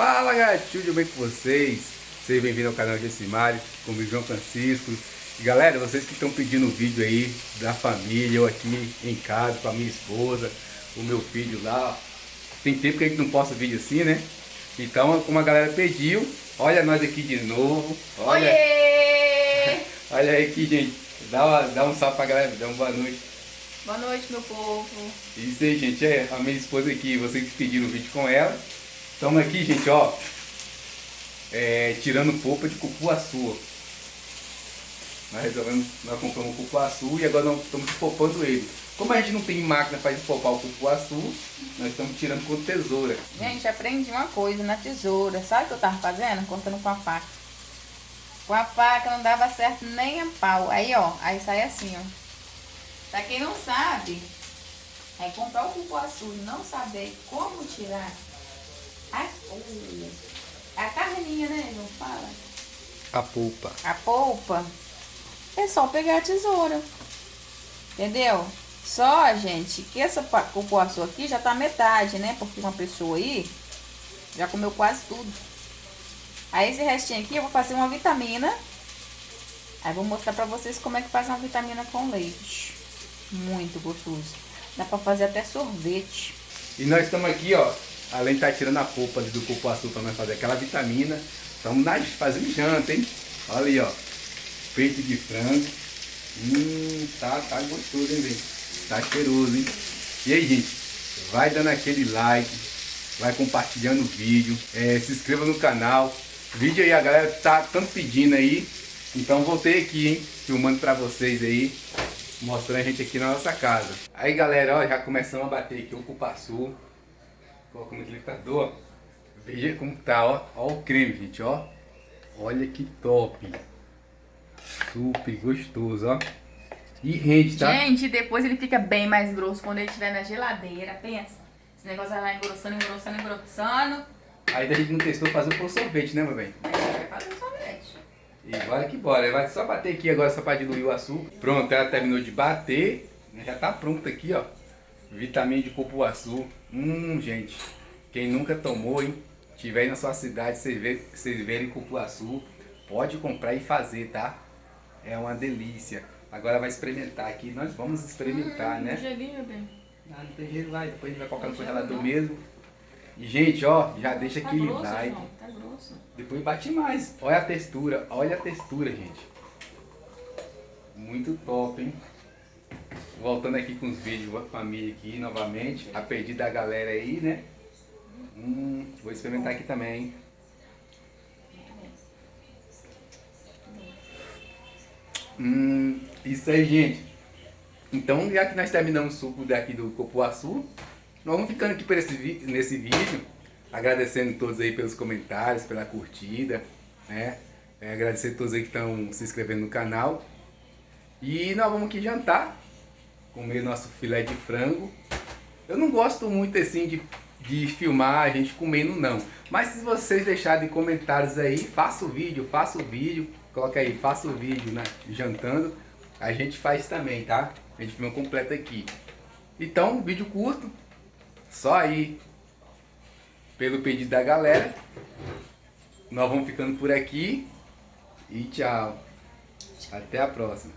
Fala galera, tudo bem com vocês? Sejam bem-vindos ao canal Gessimari, comigo João Francisco. E, galera, vocês que estão pedindo vídeo aí da família, eu aqui em casa com a minha esposa, o meu filho lá. Tem tempo que a gente não posta vídeo assim, né? Então, como a galera pediu, olha nós aqui de novo. Olha, Oiê! olha aí aqui, gente. Dá, uma, dá um salve pra galera, dá uma boa noite. Boa noite, meu povo. Isso aí, gente, é a minha esposa aqui, vocês que pediram o vídeo com ela. Estamos aqui, gente, ó, é, tirando polpa de cupuaçu. Nós resolvemos, nós compramos o cupuaçu e agora nós estamos popando ele. Como a gente não tem máquina para popar o cupuaçu, nós estamos tirando com tesoura. Gente, aprendi uma coisa na tesoura. Sabe o que eu tava fazendo? Cortando com a faca. Com a faca não dava certo nem a pau. Aí, ó, aí sai assim, ó. Pra quem não sabe, é comprar o cupuaçu e não saber como tirar a, a carninha, né, não fala? A polpa. a polpa, é só pegar a tesoura. Entendeu? Só, gente, que essa cupuaçu aqui já tá metade, né? Porque uma pessoa aí já comeu quase tudo. Aí esse restinho aqui eu vou fazer uma vitamina. Aí vou mostrar pra vocês como é que faz uma vitamina com leite. Muito gostoso. Dá pra fazer até sorvete. E nós estamos aqui, ó, além de estar tirando a polpa ali do cupuaçu para nós fazer aquela vitamina, estamos nós fazendo janta, hein? Olha aí, ó, peito de frango. Hum, tá, tá gostoso, hein, gente? Tá cheiroso, hein? E aí, gente, vai dando aquele like, vai compartilhando o vídeo, é, se inscreva no canal. Vídeo aí, a galera tá tanto pedindo aí. Então voltei aqui, hein, filmando pra vocês aí, mostrando a gente aqui na nossa casa. Aí, galera, ó, já começamos a bater aqui o cupuaçu. Coloca no liquidificador, ó. Veja como tá, ó. Ó o creme, gente, ó. Olha que top. Super gostoso, ó. E rende, tá? Gente, depois ele fica bem mais grosso quando ele estiver na geladeira. Pensa. Esse negócio vai lá engrossando, engrossando, engrossando. Aí a gente não testou fazer por sorvete, né, meu bem? Aí vai fazer sorvete. E bora que bora. Vai só bater aqui agora só pra diluir o açúcar. Pronto, ela terminou de bater. Já tá pronto aqui, ó. Vitamina de cupuaçu. Hum, gente. Quem nunca tomou, hein? Tiver aí na sua cidade, vocês verem, vocês verem cupuaçu, pode comprar e fazer, tá? É uma delícia. Agora vai experimentar aqui. Nós vamos experimentar, né? Gelinho, meu bem. Ah, não tem jeito lá. Depois a gente vai colocar no congelador mesmo. E, gente, ó, já deixa Tá aquele grosso, like. João. Tá grosso. Depois bate mais. Olha a textura, olha a textura, gente. Muito top, hein? Voltando aqui com os vídeos da família aqui novamente. A pedido da galera aí, né? Hum, vou experimentar aqui também? Hum, isso aí, gente. Então, já que nós terminamos o suco daqui do Copuaçu, nós vamos ficando aqui esse, nesse vídeo, agradecendo todos aí pelos comentários, pela curtida, né? É, agradecer a todos aí que estão se inscrevendo no canal. E nós vamos aqui jantar, comer nosso filé de frango. Eu não gosto muito assim de, de filmar a gente comendo não. Mas se vocês deixarem comentários aí, faça o vídeo, faça o vídeo. Coloca aí, faça o vídeo né, jantando. A gente faz também, tá? A gente filma completo aqui. Então, vídeo curto. Só aí pelo pedido da galera. Nós vamos ficando por aqui. E tchau. Até a próxima.